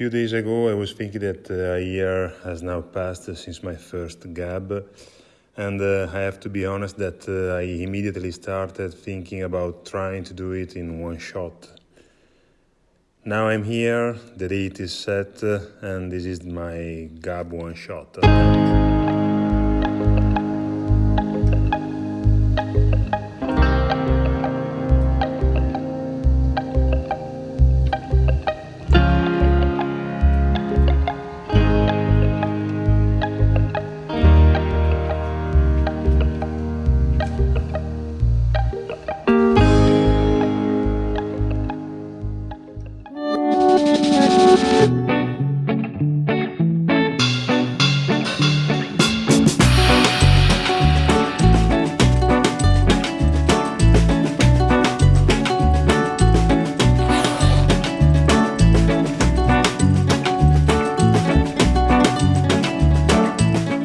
few days ago, I was thinking that uh, a year has now passed since my first gab, and uh, I have to be honest that uh, I immediately started thinking about trying to do it in one shot. Now I'm here, the date is set, uh, and this is my gab one shot.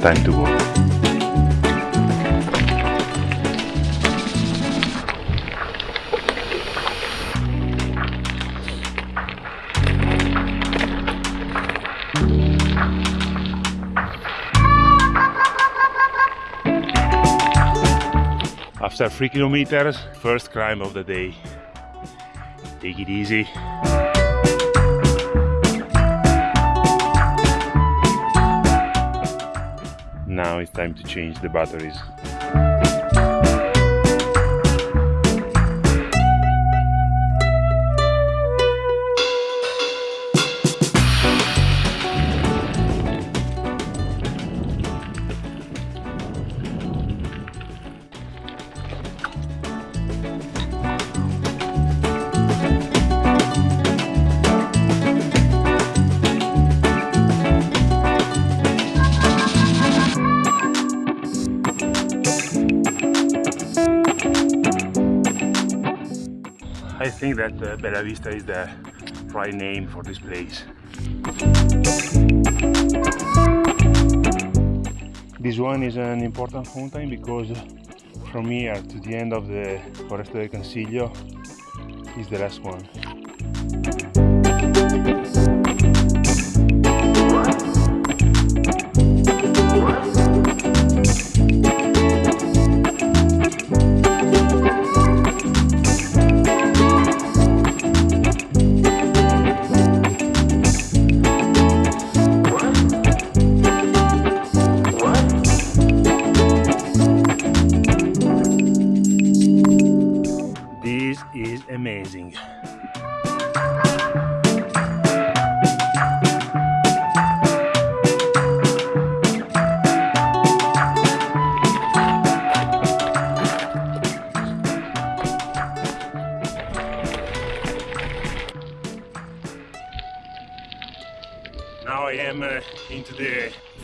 Time to go. After three kilometers, first climb of the day. Take it easy. Time to change the batteries. I think that uh, Bella Vista is the right name for this place. This one is an important mountain because from here to the end of the Foresta del Cansiglio is the last one.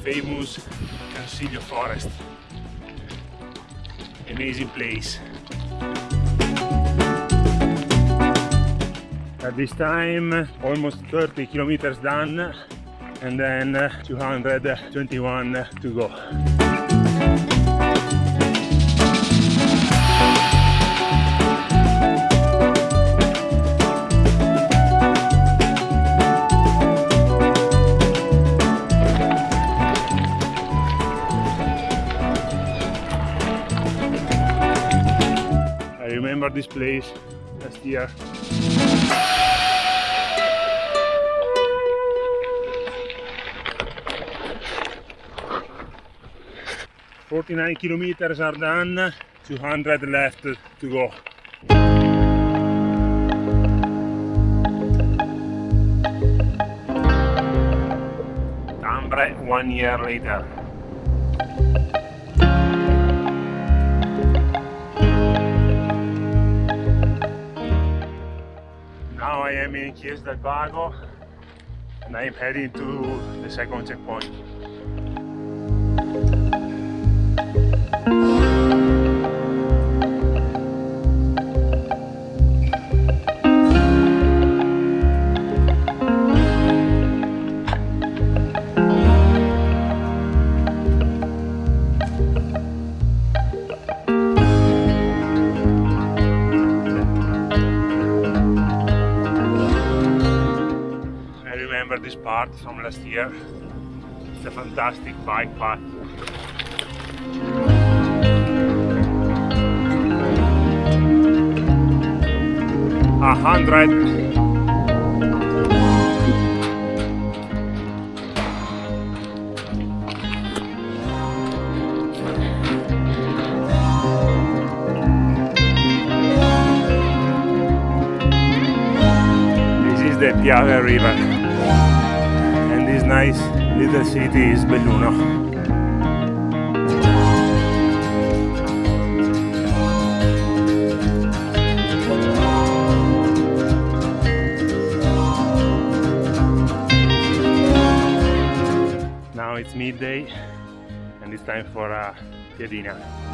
Famous Cansiglio forest. Amazing place. At this time, almost 30 kilometers done, and then uh, 221 to go. Remember this place last year. Forty-nine kilometers are done, 200 left to go. Ambre one year later. Now I am in Chies del and I am heading to the second checkpoint. Part from last year. It's a fantastic bike path. A hundred This is the Piave River nice little city is Belluno. Now it's midday and it's time for a piadina. piadina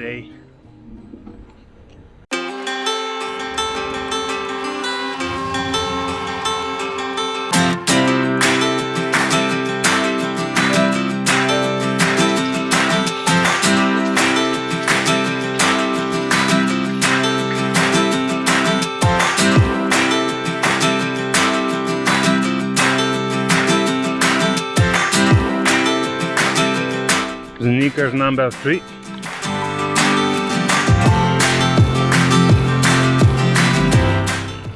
the. Sneakers number three.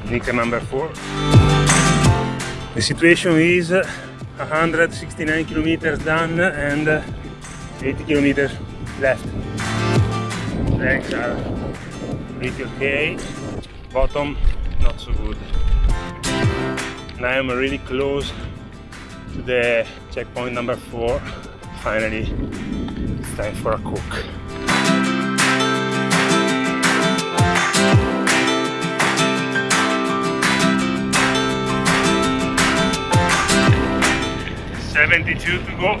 Sneaker number four. The situation is 169 kilometers done and 80 kilometers left. Legs are pretty okay, bottom not so good. Now I'm really close to the checkpoint number four. Finally, it's time for a cook. 72 to go.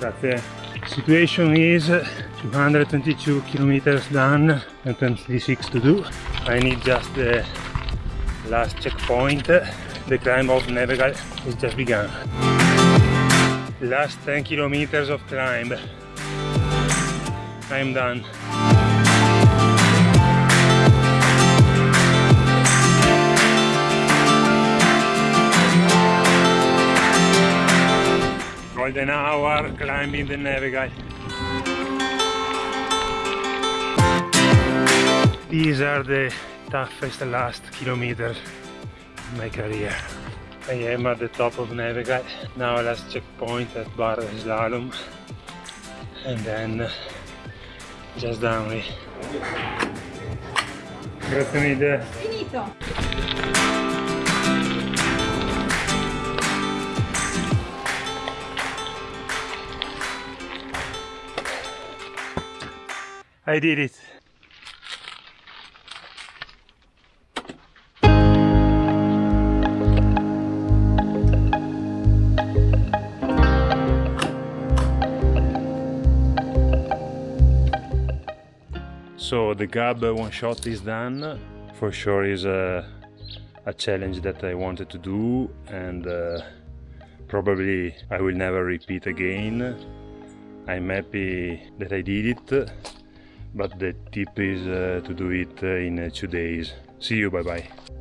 But the situation is 222 kilometers done and 26 to do. I need just the last checkpoint. The climb of Nevegal is just begun last 10 kilometers of climb. I'm done. Golden hour climbing the Nevegal these are the toughest last kilometers in my career I am at the top of Nevegal. Now last checkpoint at Bar Slalom. And then just down here. Grazie mille. Finito. I did it. So the Gab one shot is done. For sure is a, a challenge that I wanted to do and uh, probably I will never repeat again. I'm happy that I did it, but the tip is uh, to do it uh, in uh, two days. See you, bye bye.